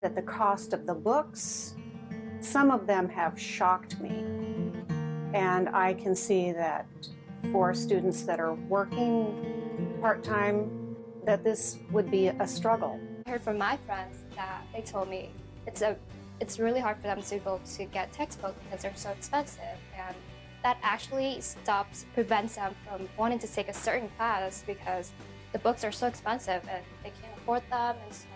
That the cost of the books, some of them have shocked me. And I can see that for students that are working part-time, that this would be a struggle. I heard from my friends that they told me it's a it's really hard for them to be able to get textbooks because they're so expensive and that actually stops prevents them from wanting to take a certain class because the books are so expensive and they can't afford them and so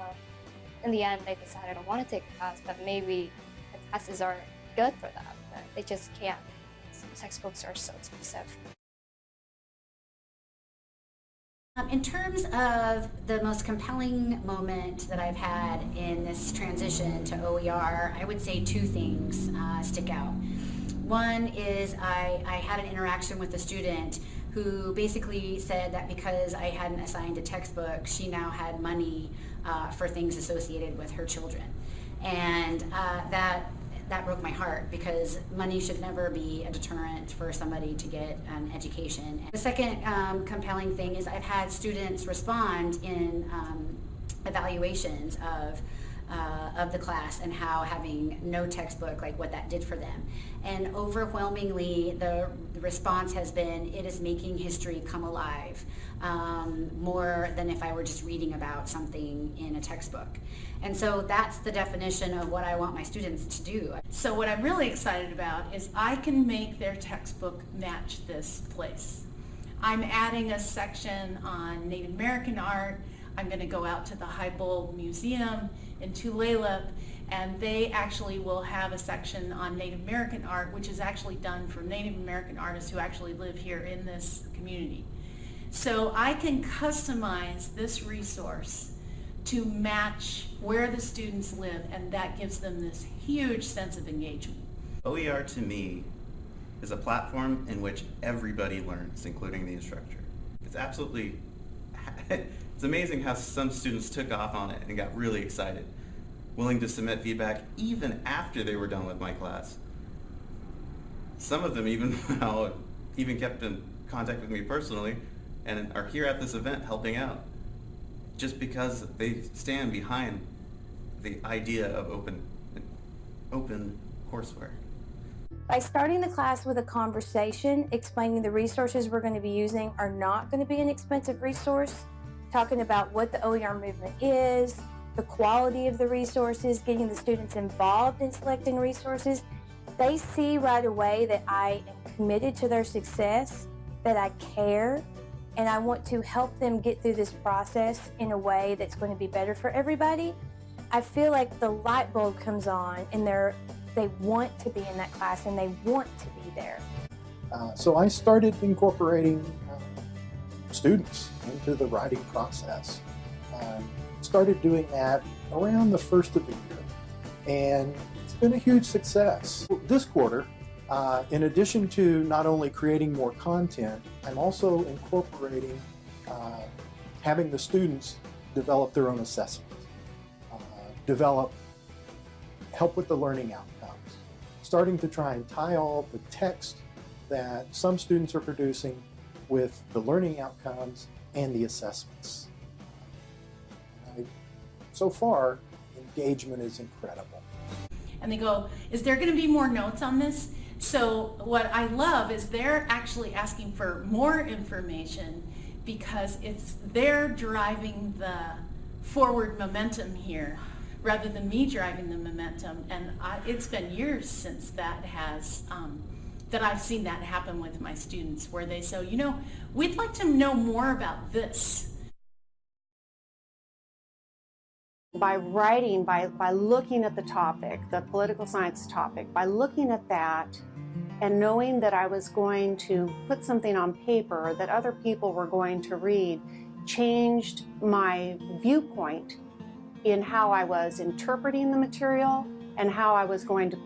in the end they decide I don't want to take a class but maybe the classes are good for them but they just can't. Textbooks are so expensive. Um, in terms of the most compelling moment that I've had in this transition to OER, I would say two things uh, stick out. One is I, I had an interaction with a student who basically said that because I hadn't assigned a textbook, she now had money uh, for things associated with her children. And uh, that that broke my heart because money should never be a deterrent for somebody to get an education. The second um, compelling thing is I've had students respond in um, evaluations of uh, of the class and how having no textbook, like what that did for them. And overwhelmingly, the, response has been, it is making history come alive um, more than if I were just reading about something in a textbook. And so that's the definition of what I want my students to do. So what I'm really excited about is I can make their textbook match this place. I'm adding a section on Native American art. I'm going to go out to the Hibulb Museum in Tulalip and they actually will have a section on Native American art which is actually done for Native American artists who actually live here in this community. So I can customize this resource to match where the students live and that gives them this huge sense of engagement. OER to me is a platform in which everybody learns, including the instructor. It's absolutely, it's amazing how some students took off on it and got really excited, willing to submit feedback even after they were done with my class. Some of them even, even kept in contact with me personally and are here at this event helping out just because they stand behind the idea of open, open courseware. By starting the class with a conversation, explaining the resources we're going to be using are not going to be an expensive resource, talking about what the OER movement is, the quality of the resources, getting the students involved in selecting resources, they see right away that I am committed to their success, that I care, and I want to help them get through this process in a way that's going to be better for everybody, I feel like the light bulb comes on and they're, they want to be in that class and they want to be there. Uh, so I started incorporating students into the writing process. Um, started doing that around the first of the year and it's been a huge success. This quarter uh, in addition to not only creating more content, I'm also incorporating uh, having the students develop their own assessments, uh, develop, help with the learning outcomes, starting to try and tie all the text that some students are producing with the learning outcomes and the assessments. I, so far, engagement is incredible. And they go, is there going to be more notes on this? So what I love is they're actually asking for more information because it's they're driving the forward momentum here rather than me driving the momentum. And I, it's been years since that has, um, that I've seen that happen with my students where they say, you know, we'd like to know more about this. By writing, by, by looking at the topic, the political science topic, by looking at that, and knowing that I was going to put something on paper that other people were going to read changed my viewpoint in how I was interpreting the material and how I was going to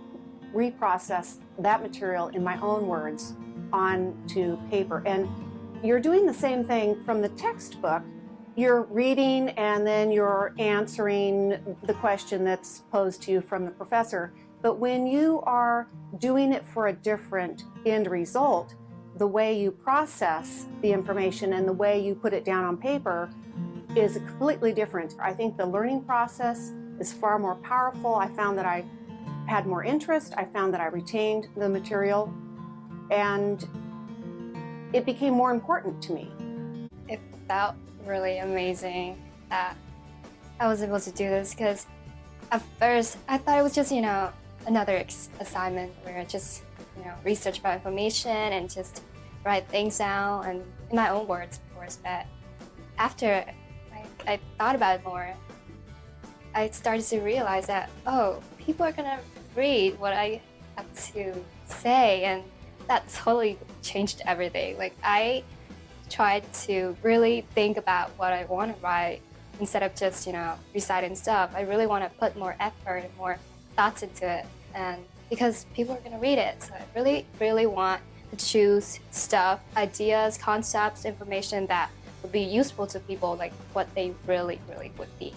reprocess that material in my own words onto paper. And you're doing the same thing from the textbook. You're reading and then you're answering the question that's posed to you from the professor. But when you are doing it for a different end result, the way you process the information and the way you put it down on paper is completely different. I think the learning process is far more powerful. I found that I had more interest. I found that I retained the material and it became more important to me. It felt really amazing that I was able to do this because at first I thought it was just, you know, another assignment where I just, you know, research about information and just write things down and in my own words, of course. But after I, I thought about it more, I started to realize that, oh, people are gonna read what I have to say and that totally changed everything. Like I tried to really think about what I want to write instead of just, you know, reciting stuff. I really want to put more effort and more thoughts into it. And because people are going to read it. So I really, really want to choose stuff, ideas, concepts, information that would be useful to people, like what they really, really would be